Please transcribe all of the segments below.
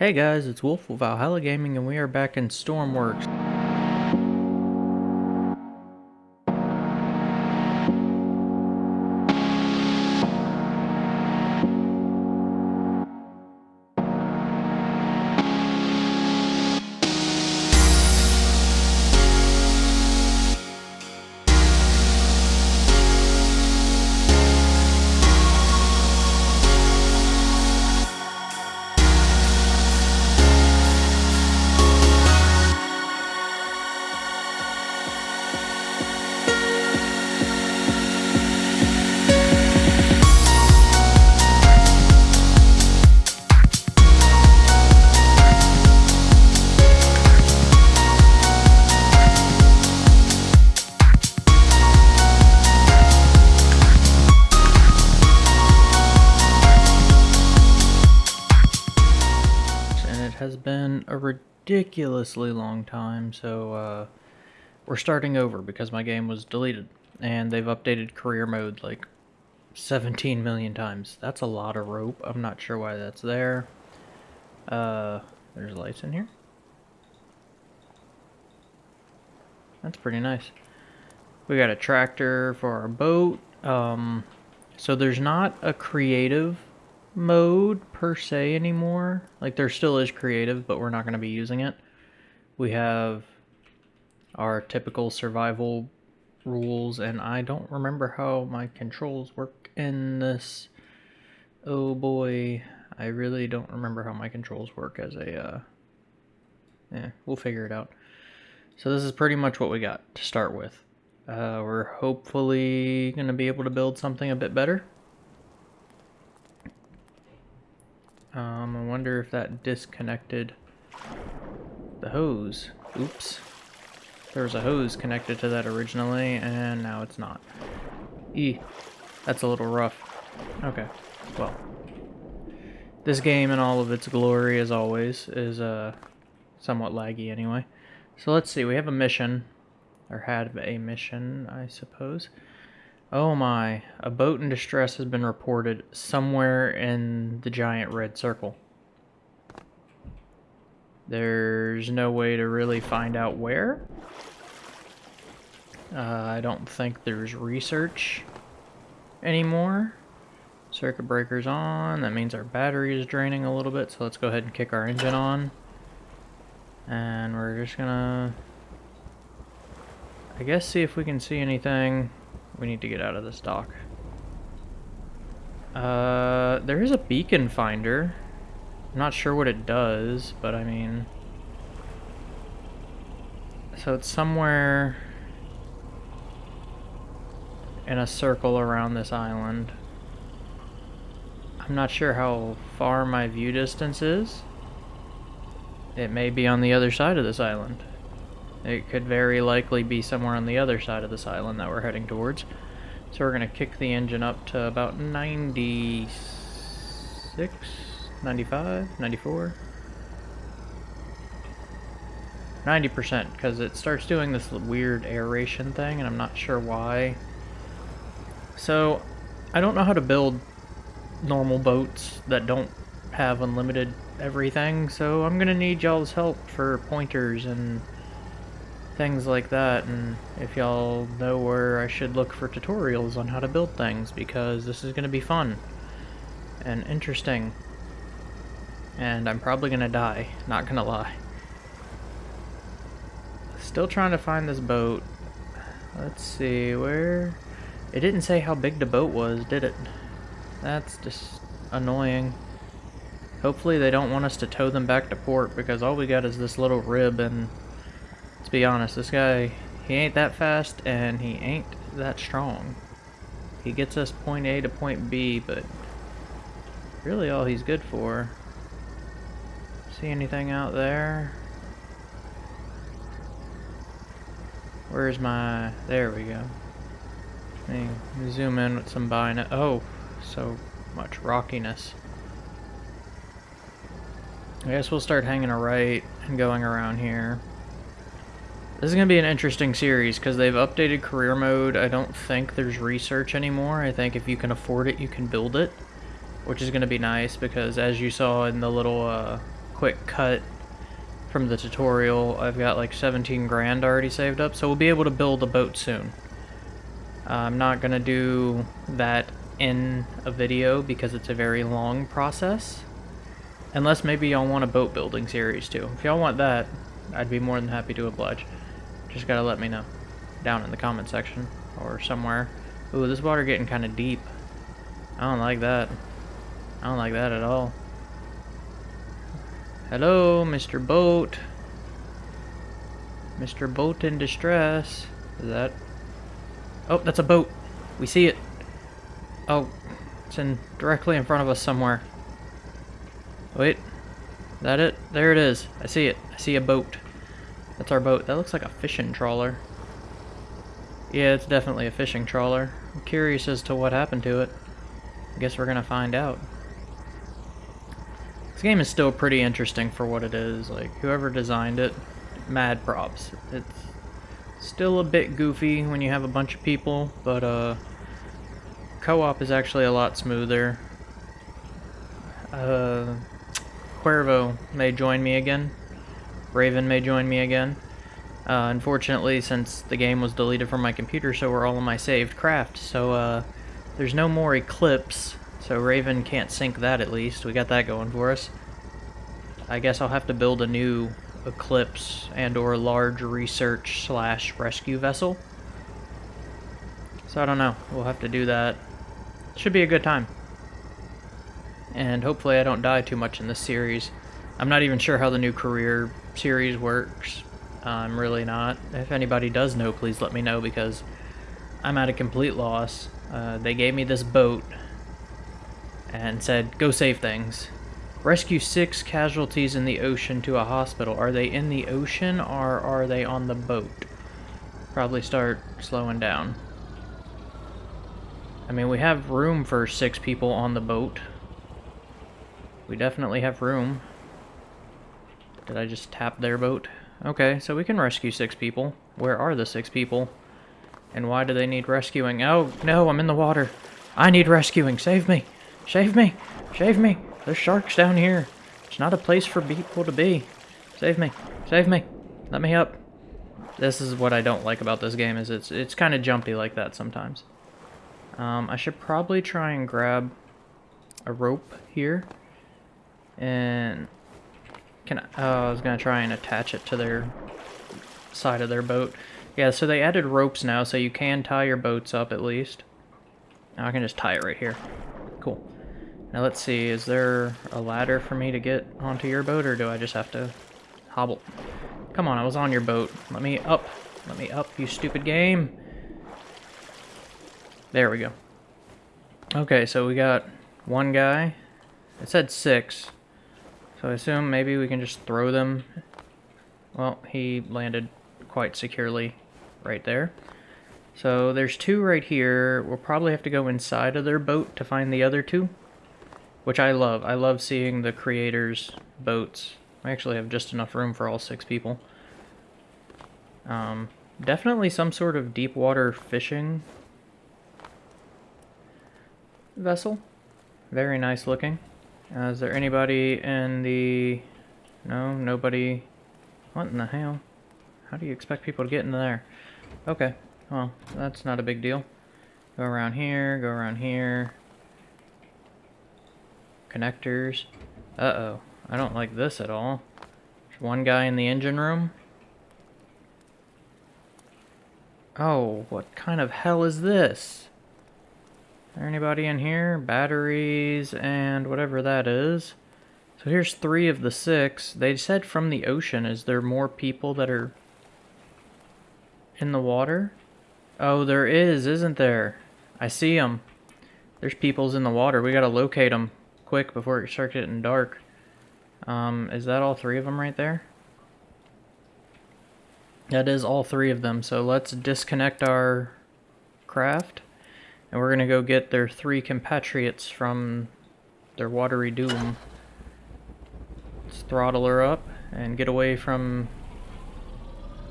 Hey guys, it's Wolf with Valhalla Gaming and we are back in Stormworks. Ridiculously long time, so uh, we're starting over because my game was deleted, and they've updated career mode like 17 million times. That's a lot of rope. I'm not sure why that's there. Uh, there's lights in here. That's pretty nice. We got a tractor for our boat. Um, so there's not a creative mode per se anymore. Like there still is creative, but we're not going to be using it. We have our typical survival rules, and I don't remember how my controls work in this. Oh boy, I really don't remember how my controls work as a, uh, yeah, we'll figure it out. So this is pretty much what we got to start with. Uh, we're hopefully going to be able to build something a bit better. Um, I wonder if that disconnected the hose. Oops. There was a hose connected to that originally, and now it's not. E. That's a little rough. Okay. Well. This game in all of its glory, as always, is uh, somewhat laggy anyway. So let's see, we have a mission. Or had a mission, I suppose. Oh my, a boat in distress has been reported somewhere in the giant red circle. There's no way to really find out where. Uh, I don't think there's research anymore. Circuit breaker's on, that means our battery is draining a little bit, so let's go ahead and kick our engine on. And we're just gonna, I guess, see if we can see anything. We need to get out of this dock. Uh, there is a beacon finder. I'm not sure what it does, but I mean... So it's somewhere in a circle around this island. I'm not sure how far my view distance is. It may be on the other side of this island. It could very likely be somewhere on the other side of this island that we're heading towards. So we're going to kick the engine up to about 96, 95, 94. 90% because it starts doing this weird aeration thing and I'm not sure why. So I don't know how to build normal boats that don't have unlimited everything so I'm gonna need y'all's help for pointers and things like that and if y'all know where I should look for tutorials on how to build things because this is going to be fun and interesting and I'm probably going to die, not going to lie. Still trying to find this boat. Let's see, where... It didn't say how big the boat was, did it? That's just annoying. Hopefully they don't want us to tow them back to port because all we got is this little rib and Let's be honest, this guy, he ain't that fast and he ain't that strong. He gets us point A to point B, but really all he's good for. See anything out there? Where's my... There we go. Let me zoom in with some bino... Oh, so much rockiness. I guess we'll start hanging a right and going around here. This is going to be an interesting series because they've updated career mode. I don't think there's research anymore. I think if you can afford it, you can build it, which is going to be nice because as you saw in the little uh, quick cut from the tutorial, I've got like 17 grand already saved up, so we'll be able to build a boat soon. Uh, I'm not going to do that in a video because it's a very long process. Unless maybe y'all want a boat building series too. If y'all want that, I'd be more than happy to oblige. Just gotta let me know. Down in the comment section. Or somewhere. Ooh, this water getting kind of deep. I don't like that. I don't like that at all. Hello, Mr. Boat. Mr. Boat in distress. Is that... Oh, that's a boat. We see it. Oh, it's in directly in front of us somewhere. Wait. That it? There it is. I see it. I see a boat. That's our boat. That looks like a fishing trawler. Yeah, it's definitely a fishing trawler. I'm curious as to what happened to it. I guess we're gonna find out. This game is still pretty interesting for what it is. Like, whoever designed it, mad props. It's still a bit goofy when you have a bunch of people, but uh, co-op is actually a lot smoother. Uh, Cuervo may join me again. Raven may join me again. Uh, unfortunately, since the game was deleted from my computer, so were all of my saved craft, So uh, there's no more Eclipse, so Raven can't sink that at least. We got that going for us. I guess I'll have to build a new Eclipse and or large research slash rescue vessel. So I don't know. We'll have to do that. Should be a good time. And hopefully I don't die too much in this series. I'm not even sure how the new career series works. I'm really not. If anybody does know, please let me know because I'm at a complete loss. Uh, they gave me this boat and said, go save things. Rescue six casualties in the ocean to a hospital. Are they in the ocean or are they on the boat? Probably start slowing down. I mean, we have room for six people on the boat. We definitely have room. Did I just tap their boat? Okay, so we can rescue six people. Where are the six people? And why do they need rescuing? Oh, no, I'm in the water. I need rescuing. Save me. Save me. Save me. There's sharks down here. It's not a place for people to be. Save me. Save me. Let me up. This is what I don't like about this game, is it's it's kind of jumpy like that sometimes. Um, I should probably try and grab a rope here. And can I, oh, I was gonna try and attach it to their side of their boat. Yeah, so they added ropes now, so you can tie your boats up at least. Now I can just tie it right here. Cool. Now let's see, is there a ladder for me to get onto your boat, or do I just have to hobble? Come on, I was on your boat. Let me up. Let me up, you stupid game. There we go. Okay, so we got one guy. It said six. So I assume maybe we can just throw them. Well, he landed quite securely right there. So there's two right here. We'll probably have to go inside of their boat to find the other two. Which I love. I love seeing the creators' boats. I actually have just enough room for all six people. Um, definitely some sort of deep water fishing vessel. Very nice looking. Uh, is there anybody in the... No, nobody... What in the hell? How do you expect people to get in there? Okay, well, that's not a big deal. Go around here, go around here. Connectors. Uh-oh, I don't like this at all. There's one guy in the engine room. Oh, what kind of hell is this? There anybody in here? Batteries and whatever that is. So here's three of the six. They said from the ocean. Is there more people that are in the water? Oh, there is, isn't there? I see them. There's peoples in the water. We gotta locate them quick before it starts getting dark. Um, is that all three of them right there? That is all three of them. So let's disconnect our craft. And we're to go get their three compatriots from their watery doom. Let's throttle her up and get away from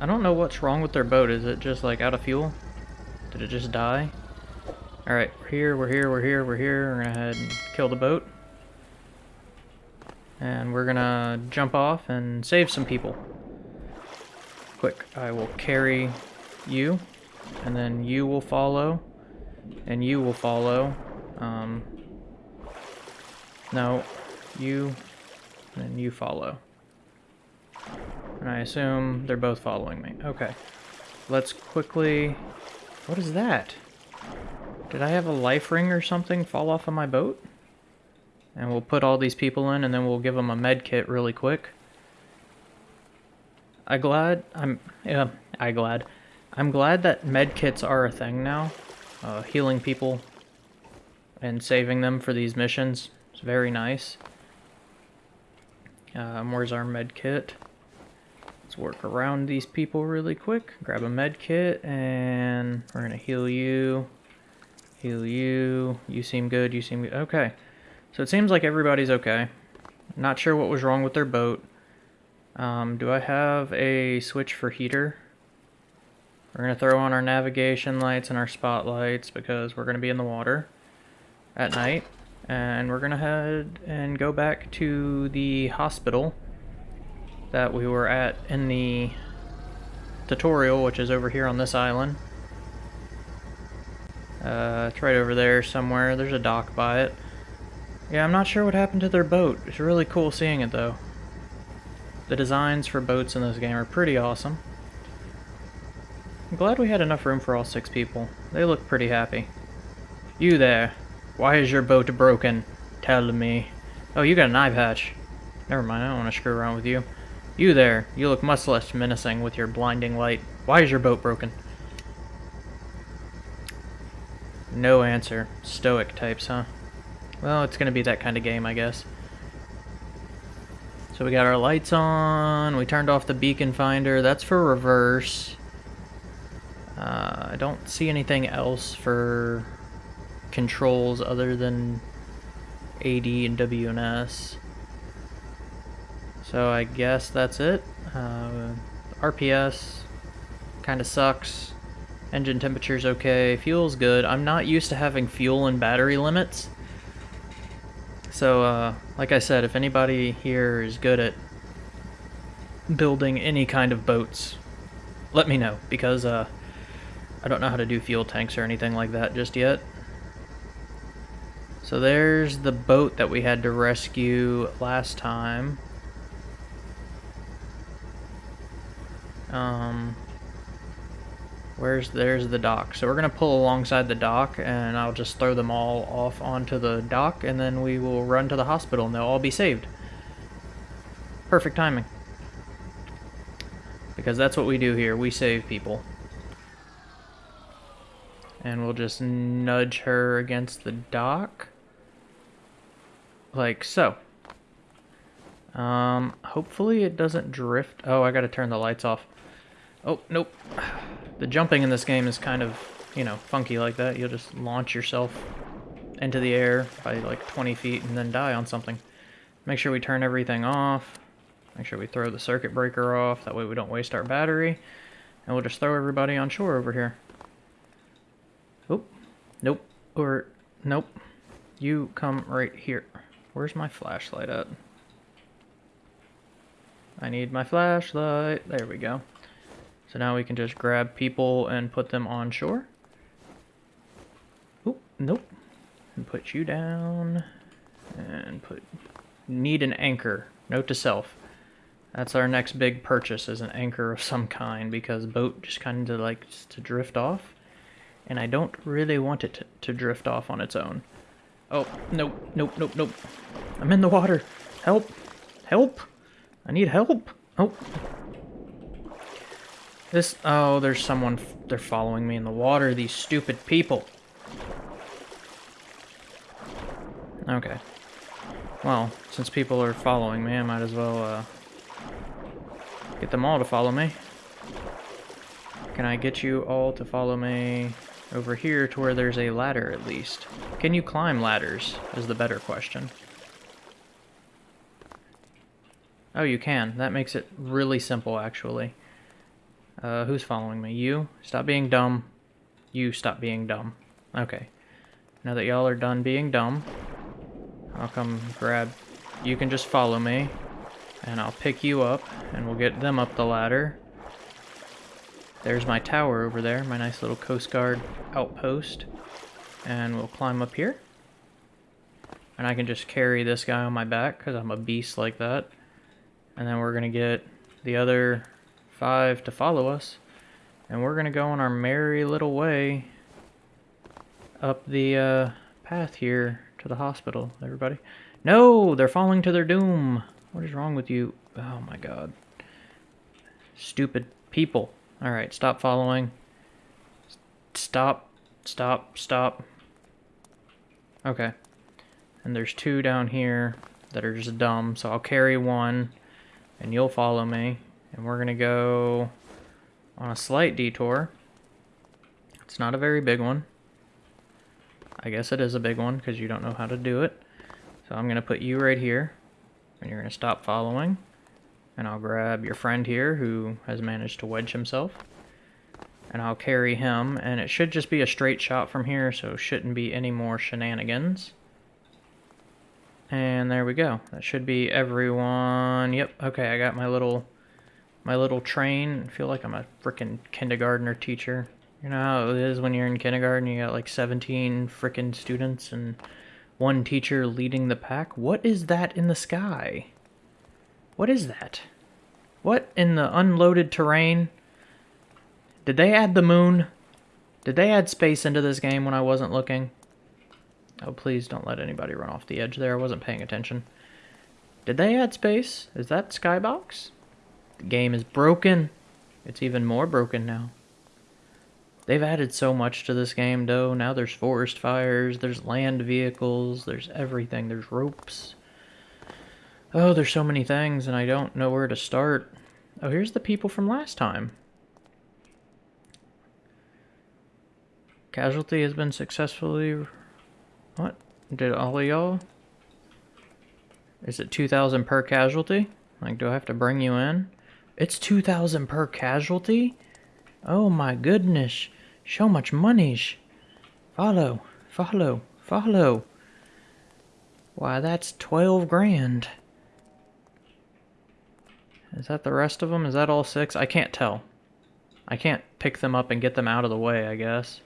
I don't know what's wrong with their boat. Is it just like out of fuel? Did it just die? Alright, we're here, we're here, we're here, we're here. We're gonna head and kill the boat. And we're gonna jump off and save some people. Quick, I will carry you, and then you will follow, and you will follow. Um, no, you, and you follow. And I assume they're both following me. Okay. Let's quickly... What is that? Did I have a life ring or something fall off of my boat? And we'll put all these people in and then we'll give them a med kit really quick. I glad... I'm... Yeah, I glad. I'm glad that med kits are a thing now. Uh, healing people and saving them for these missions. It's very nice. Um, where's our med kit? Let's work around these people really quick. Grab a med kit and we're gonna heal you. Heal you. You seem good, you seem good. Okay. So it seems like everybody's okay. Not sure what was wrong with their boat. Um, do I have a switch for heater? We're going to throw on our navigation lights and our spotlights because we're going to be in the water at night. And we're going to head and go back to the hospital that we were at in the tutorial, which is over here on this island. Uh, it's right over there somewhere. There's a dock by it. Yeah, I'm not sure what happened to their boat. It's really cool seeing it, though. The designs for boats in this game are pretty awesome. I'm glad we had enough room for all six people. They look pretty happy. You there. Why is your boat broken? Tell me. Oh, you got an eye patch. Never mind, I don't want to screw around with you. You there, you look much less menacing with your blinding light. Why is your boat broken? No answer. Stoic types, huh? Well, it's gonna be that kind of game, I guess. So we got our lights on, we turned off the beacon finder, that's for reverse. Uh, I don't see anything else for controls other than AD and WNS. So I guess that's it. Uh, RPS kind of sucks. Engine temperature's okay. Fuel's good. I'm not used to having fuel and battery limits. So, uh, like I said, if anybody here is good at building any kind of boats, let me know, because uh, I don't know how to do fuel tanks or anything like that just yet. So there's the boat that we had to rescue last time. Um, where's there's the dock. So we're gonna pull alongside the dock, and I'll just throw them all off onto the dock, and then we will run to the hospital, and they'll all be saved. Perfect timing. Because that's what we do here. We save people. And we'll just nudge her against the dock. Like so. Um, hopefully it doesn't drift. Oh, I gotta turn the lights off. Oh, nope. The jumping in this game is kind of, you know, funky like that. You'll just launch yourself into the air by like 20 feet and then die on something. Make sure we turn everything off. Make sure we throw the circuit breaker off. That way we don't waste our battery. And we'll just throw everybody on shore over here. Nope. Or, nope. You come right here. Where's my flashlight at? I need my flashlight. There we go. So now we can just grab people and put them on shore. Oh, nope. And put you down. And put... Need an anchor. Note to self. That's our next big purchase is an anchor of some kind because boat just kind of likes to drift off. And I don't really want it to, drift off on its own. Oh, nope, nope, nope, nope. I'm in the water. Help. Help. I need help. Oh, this, oh, there's someone, they're following me in the water, these stupid people. Okay. Well, since people are following me, I might as well, uh, get them all to follow me. Can I get you all to follow me over here to where there's a ladder, at least? Can you climb ladders, is the better question. Oh, you can. That makes it really simple, actually. Uh, who's following me? You? Stop being dumb. You stop being dumb. Okay. Now that y'all are done being dumb, I'll come grab... You can just follow me, and I'll pick you up, and we'll get them up the ladder. There's my tower over there, my nice little Coast Guard outpost. And we'll climb up here. And I can just carry this guy on my back, because I'm a beast like that. And then we're going to get the other five to follow us. And we're going to go on our merry little way up the uh, path here to the hospital, everybody. No, they're falling to their doom. What is wrong with you? Oh my god. Stupid people. Alright, stop following. Stop, stop, stop. Okay. And there's two down here that are just dumb, so I'll carry one, and you'll follow me. And we're gonna go on a slight detour. It's not a very big one. I guess it is a big one because you don't know how to do it. So I'm to put you right here. And you're to stop following. And I'll grab your friend here who has managed to wedge himself. And I'll carry him. And it should just be a straight shot from here, so shouldn't be any more shenanigans. And there we go. That should be everyone. Yep, okay, I got my little my little train. I feel like I'm a freaking kindergartner teacher. You know how it is when you're in kindergarten, you got like 17 freaking students and one teacher leading the pack? What is that in the sky? What is that? What in the unloaded terrain? Did they add the moon? Did they add space into this game when I wasn't looking? Oh, please don't let anybody run off the edge there. I wasn't paying attention. Did they add space? Is that Skybox? The game is broken. It's even more broken now. They've added so much to this game, though. Now there's forest fires, there's land vehicles, there's everything. There's ropes. Oh, there's so many things, and I don't know where to start. Oh, here's the people from last time. Casualty has been successfully... What? Did all of y'all? Is it 2,000 per casualty? Like, do I have to bring you in? It's 2,000 per casualty? Oh my goodness. So much monies. Follow, follow, follow. Why, that's 12 grand. Is that the rest of them? Is that all six? I can't tell. I can't pick them up and get them out of the way, I guess.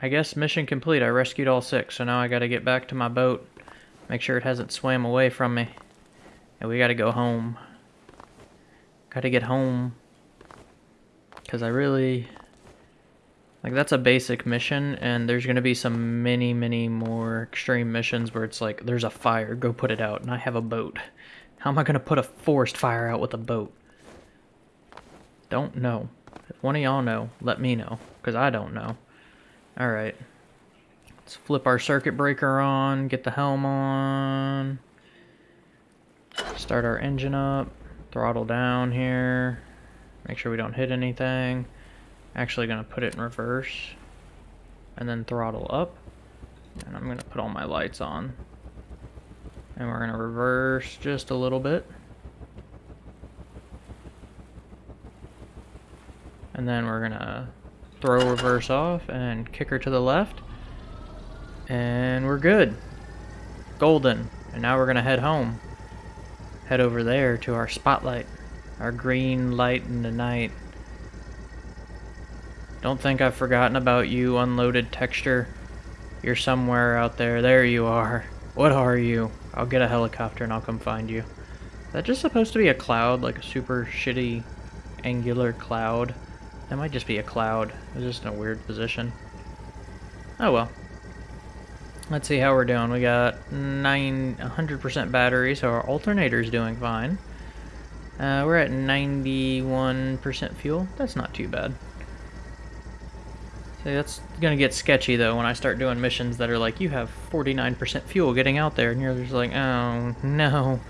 I guess mission complete. I rescued all six, so now I gotta get back to my boat. Make sure it hasn't swam away from me. And we gotta go home. Gotta get home. Because I really... Like, that's a basic mission, and there's going to be some many, many more extreme missions where it's like, there's a fire, go put it out, and I have a boat. How am I going to put a forest fire out with a boat? Don't know. If one of y'all know, let me know, because I don't know. Alright. Let's flip our circuit breaker on, get the helm on. Start our engine up, throttle down here. Make sure we don't hit anything. Actually gonna put it in reverse and then throttle up. And I'm gonna put all my lights on. And we're gonna reverse just a little bit. And then we're gonna throw reverse off and kick her to the left. And we're good. Golden. And now we're gonna head home. Head over there to our spotlight. Our green light in the night. Don't think I've forgotten about you, unloaded texture. You're somewhere out there. There you are. What are you? I'll get a helicopter and I'll come find you. Is that just supposed to be a cloud? Like a super shitty angular cloud? That might just be a cloud. It's just in a weird position. Oh well. Let's see how we're doing. We got 9, 100% battery, so our alternator's doing fine. Uh, we're at 91% fuel. That's not too bad. See, that's gonna get sketchy though when I start doing missions that are like, you have 49% fuel getting out there, and you're just like, oh no,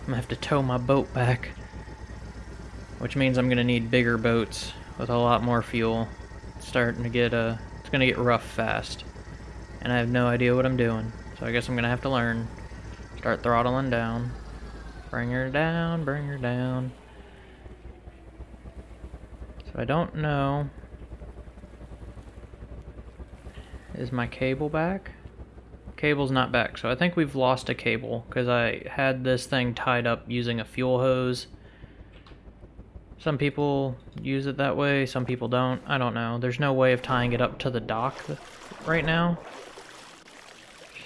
I'm gonna have to tow my boat back. Which means I'm gonna need bigger boats with a lot more fuel. It's starting to get, uh, it's gonna get rough fast. And I have no idea what I'm doing. So I guess I'm gonna have to learn. Start throttling down. Bring her down, bring her down. So I don't know. Is my cable back? Cable's not back, so I think we've lost a cable because I had this thing tied up using a fuel hose. Some people use it that way, some people don't. I don't know. There's no way of tying it up to the dock right now.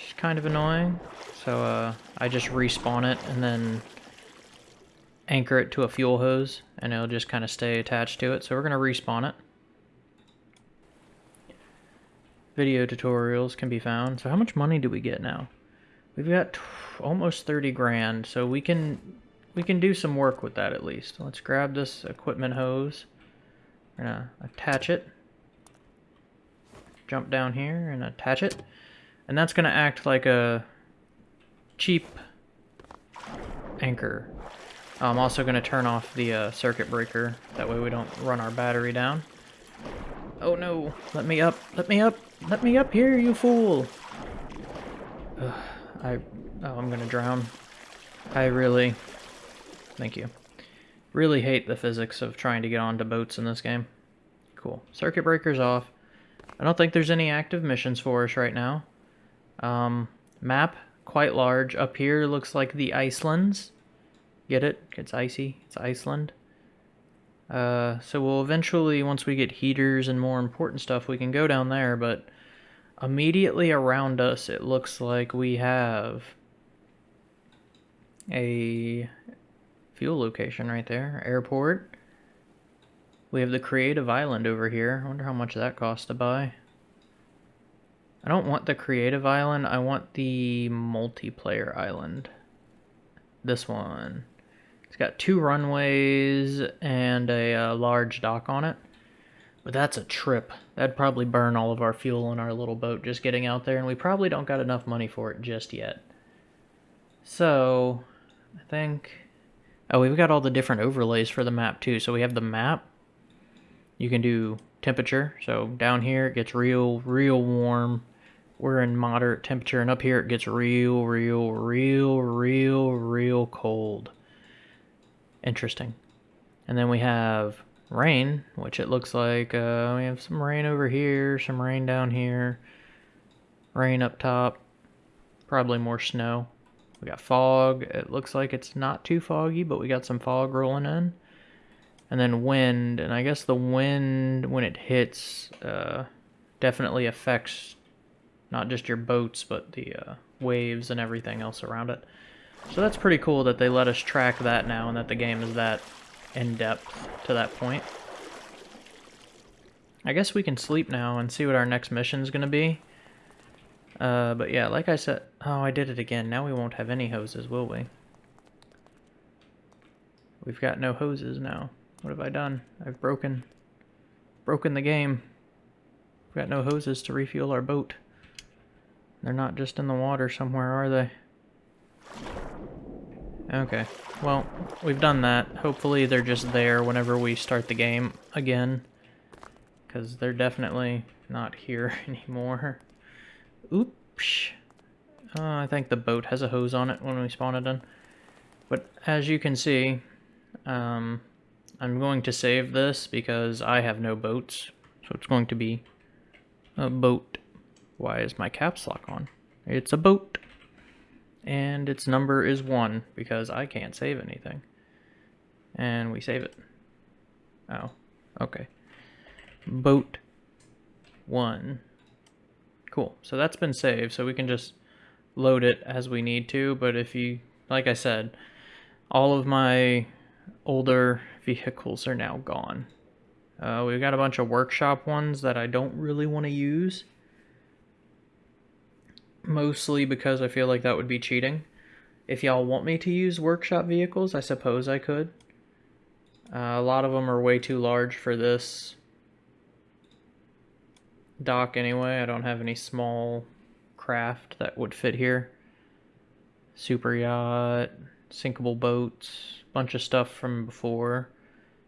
It's kind of annoying. So uh, I just respawn it and then anchor it to a fuel hose and it'll just kind of stay attached to it. So we're going to respawn it. Video tutorials can be found. So how much money do we get now? We've got almost 30 grand, so we can we can do some work with that at least. Let's grab this equipment hose. We're gonna attach it. Jump down here and attach it. And that's gonna act like a cheap anchor. I'm also to turn off the uh, circuit breaker. That way we don't run our battery down. Oh no! Let me up! Let me up! Let me up here, you fool! Ugh, I... Oh, I'm gonna drown. I really... Thank you. Really hate the physics of trying to get onto boats in this game. Cool. Circuit breaker's off. I don't think there's any active missions for us right now. Um, map, quite large. Up here looks like the Icelands. Get it? It's icy. It's Iceland. Uh, so we'll eventually, once we get heaters and more important stuff, we can go down there, but immediately around us, it looks like we have a fuel location right there, airport. We have the creative island over here. I wonder how much that costs to buy. I don't want the creative island, I want the multiplayer island. This one. Got two runways and a uh, large dock on it. But that's a trip. That'd probably burn all of our fuel in our little boat just getting out there, and we probably don't got enough money for it just yet. So, I think... Oh, we've got all the different overlays for the map too. So we have the map. You can do temperature. So down here it gets real, real warm. We're in moderate temperature, and up here it gets real, real, real, real, real cold. Interesting. And then we have rain, which it looks like uh, we have some rain over here, some rain down here, rain up top, probably more snow. We got fog. It looks like it's not too foggy, but we got some fog rolling in. And then wind, and I guess the wind, when it hits, uh, definitely affects not just your boats, but the uh, waves and everything else around it. So that's pretty cool that they let us track that now and that the game is that in-depth to that point. I guess we can sleep now and see what our next mission is going to be. Uh, but yeah, like I said... Oh, I did it again. Now we won't have any hoses, will we? We've got no hoses now. What have I done? I've broken... Broken the game. We've got no hoses to refuel our boat. They're not just in the water somewhere, are they? Okay, well, we've done that. Hopefully they're just there whenever we start the game again. Because they're definitely not here anymore. Oops. Uh, I think the boat has a hose on it when we spawn it in. But as you can see, um, I'm going to save this because I have no boats. So it's going to be a boat. Why is my caps lock on? It's a boat and its number is 1 because I can't save anything. And we save it. Oh, okay. Boat 1. Cool, so that's been saved, so we can just load it as we need to, but if you, like I said, all of my older vehicles are now gone. Uh, we've got a bunch of workshop ones that I don't really want to use mostly because I feel like that would be cheating. If y'all want me to use workshop vehicles, I suppose I could. Uh, a lot of them are way too large for this dock anyway. I don't have any small craft that would fit here. Super yacht, sinkable boats, bunch of stuff from before.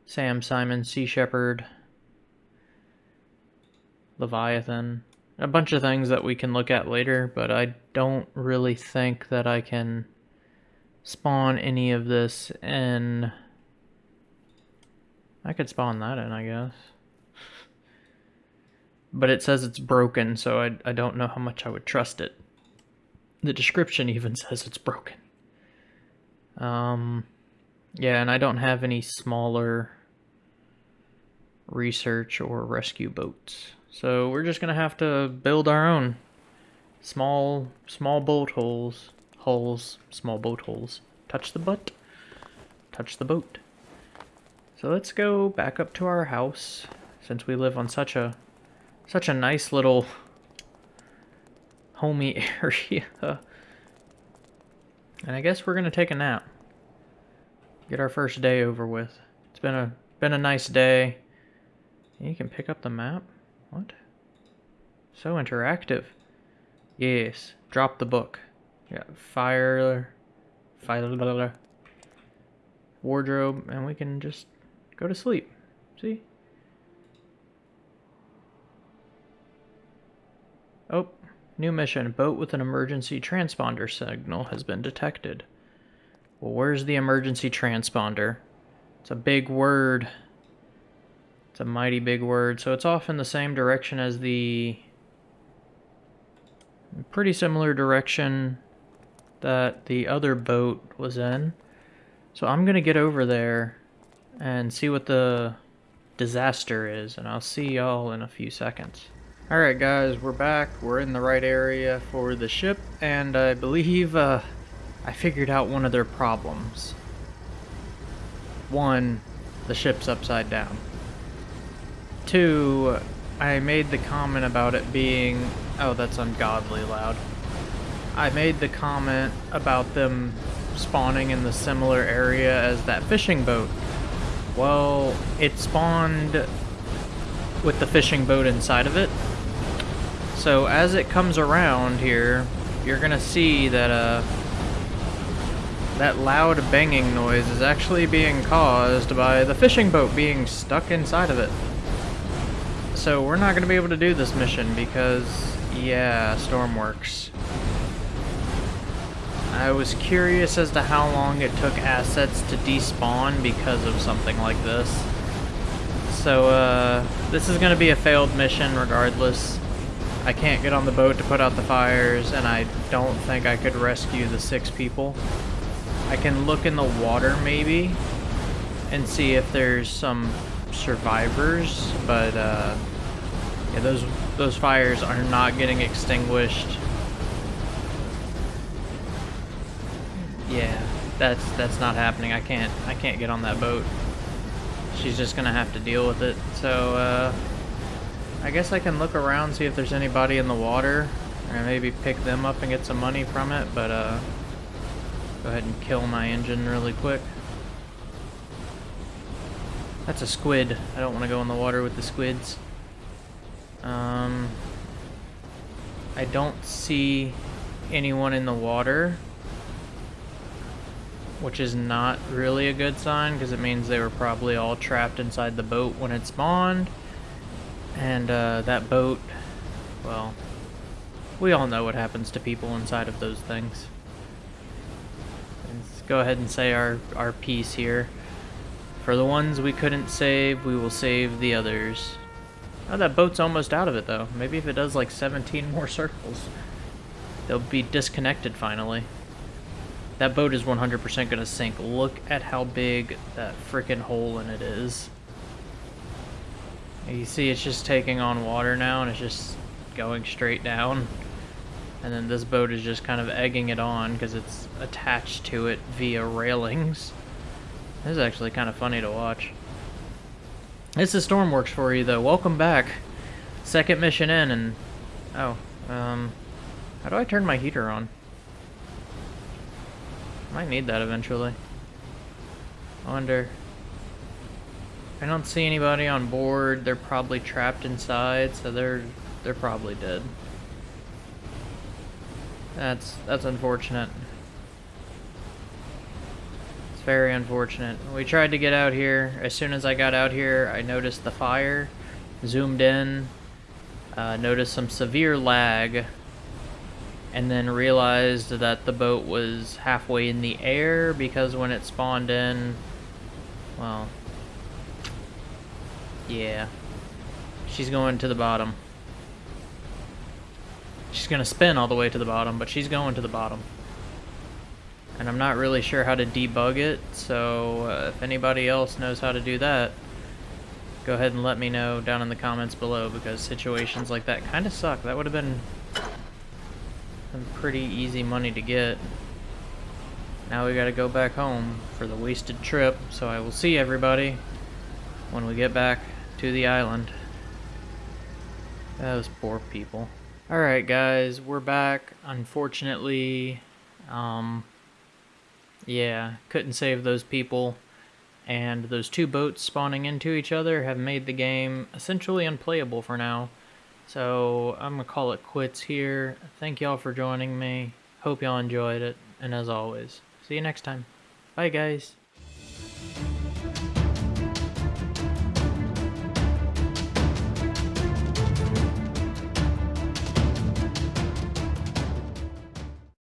Sam Simon, Sea Shepherd, Leviathan a bunch of things that we can look at later, but I don't really think that I can spawn any of this in... I could spawn that in, I guess. But it says it's broken, so I, I don't know how much I would trust it. The description even says it's broken. Um, yeah, and I don't have any smaller research or rescue boats. So we're just gonna have to build our own small, small boat holes, holes, small boat holes. Touch the butt, touch the boat. So let's go back up to our house, since we live on such a, such a nice little homey area. And I guess we're gonna take a nap. Get our first day over with. It's been a been a nice day. You can pick up the map? What? So interactive. Yes. Drop the book. Yeah, fire fire wardrobe and we can just go to sleep. See? Oh, new mission. Boat with an emergency transponder signal has been detected. Well, where's the emergency transponder? It's a big word. A mighty big word. So it's off in the same direction as the... Pretty similar direction that the other boat was in. So I'm going to get over there and see what the disaster is. And I'll see y'all in a few seconds. Alright guys, we're back. We're in the right area for the ship. And I believe... Uh, I figured out one of their problems. One, the ship's upside down. Two, I made the comment about it being... Oh, that's ungodly loud. I made the comment about them spawning in the similar area as that fishing boat. Well, it spawned with the fishing boat inside of it. So as it comes around here, you're gonna see that uh, that loud banging noise is actually being caused by the fishing boat being stuck inside of it. So we're not going to be able to do this mission because, yeah, Stormworks. I was curious as to how long it took assets to despawn because of something like this. So, uh, this is going to be a failed mission regardless. I can't get on the boat to put out the fires, and I don't think I could rescue the six people. I can look in the water maybe and see if there's some survivors, but uh, yeah, those those fires are not getting extinguished. Yeah, that's that's not happening. I can't I can't get on that boat. She's just gonna have to deal with it. So uh, I guess I can look around see if there's anybody in the water, and maybe pick them up and get some money from it. But uh, Go ahead and kill my engine really quick. That's a squid. I don't want to go in the water with the squids. Um, I don't see anyone in the water, which is not really a good sign because it means they were probably all trapped inside the boat when it spawned. And uh, that boat, well, we all know what happens to people inside of those things Let's go ahead and say our, our piece here. For the ones we couldn't save, we will save the others. Oh, that boat's almost out of it, though. Maybe if it does, like, 17 more circles, they'll be disconnected finally. That boat is 100% going to sink. Look at how big that freaking hole in it is. You see it's just taking on water now, and it's just going straight down. And then this boat is just kind of egging it on because it's attached to it via railings. This is actually kind of funny to watch. This is Stormworks for you, though. Welcome back. Second mission in, and... Oh, um... How do I turn my heater on? Might need that eventually. I wonder... I don't see anybody on board. They're probably trapped inside, so they're they're probably dead. That's that's unfortunate. It's very unfortunate. We tried to get out here. As soon as I got out here, I noticed the fire, zoomed in, uh, noticed some severe lag, and then realized that the boat was halfway in the air because when it spawned in, well, Yeah. She's going to the bottom. She's going to spin all the way to the bottom, but she's going to the bottom. I'm not really sure how to debug it, so uh, if anybody else knows how to do that, go ahead and let me know down in the comments below, because situations like that kind of suck. That would have been some pretty easy money to get. Now we gotta go back home for the wasted trip, so I will see everybody when we get back to the island. Those poor people. Alright guys, we're back. Unfortunately, um, yeah, couldn't save those people. And those two boats spawning into each other have made the game essentially unplayable for now. So I'm going to call it quits here. Thank y'all for joining me. Hope y'all enjoyed it. And as always, see you next time. Bye guys.